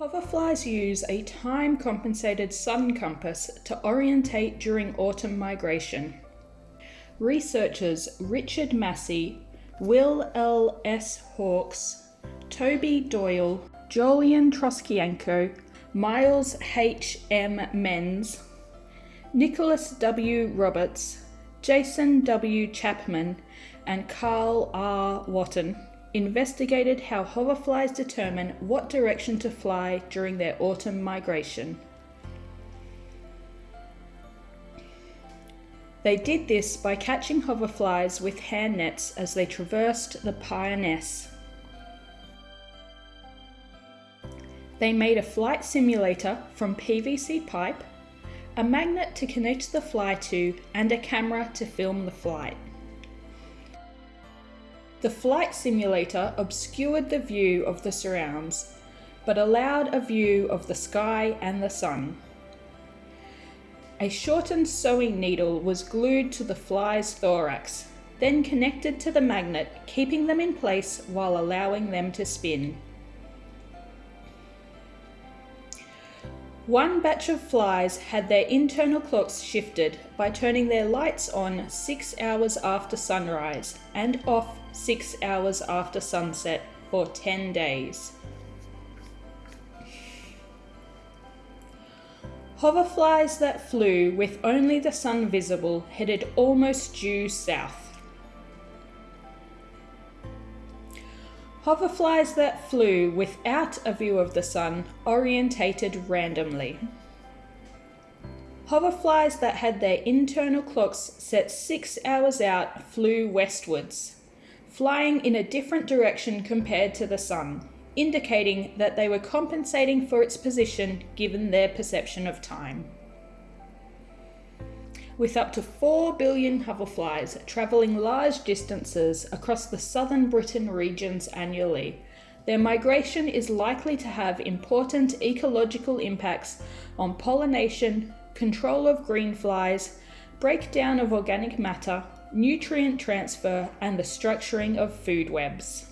Hoverflies use a time-compensated sun compass to orientate during autumn migration. Researchers Richard Massy, Will L. S. Hawkes, Toby Doyle, Jolyon Troscianko, Myles H. M. Menz, Nicholas W. Roberts, Jason W. Chapman, and Karl R. Wotton investigated how hoverflies determine what direction to fly during their autumn migration. They did this by catching hoverflies with hand nets as they traversed the Pyrenees. They made a flight simulator from PVC pipe, a magnet to connect the fly to, and a camera to film the flight. The flight simulator obscured the view of the surrounds, but allowed a view of the sky and the sun. A shortened sewing needle was glued to the fly's thorax, then connected to the magnet, keeping them in place while allowing them to spin. One batch of flies had their internal clocks shifted by turning their lights on six hours after sunrise and off six hours after sunset for 10 days. Hoverflies that flew with only the sun visible headed almost due south. Hoverflies that flew without a view of the sun orientated randomly. Hoverflies that had their internal clocks set six hours out flew westwards, flying in a different direction compared to the sun, indicating that they were compensating for its position given their perception of time with up to 4 billion hoverflies travelling large distances across the southern Britain regions annually. Their migration is likely to have important ecological impacts on pollination, control of green flies, breakdown of organic matter, nutrient transfer, and the structuring of food webs.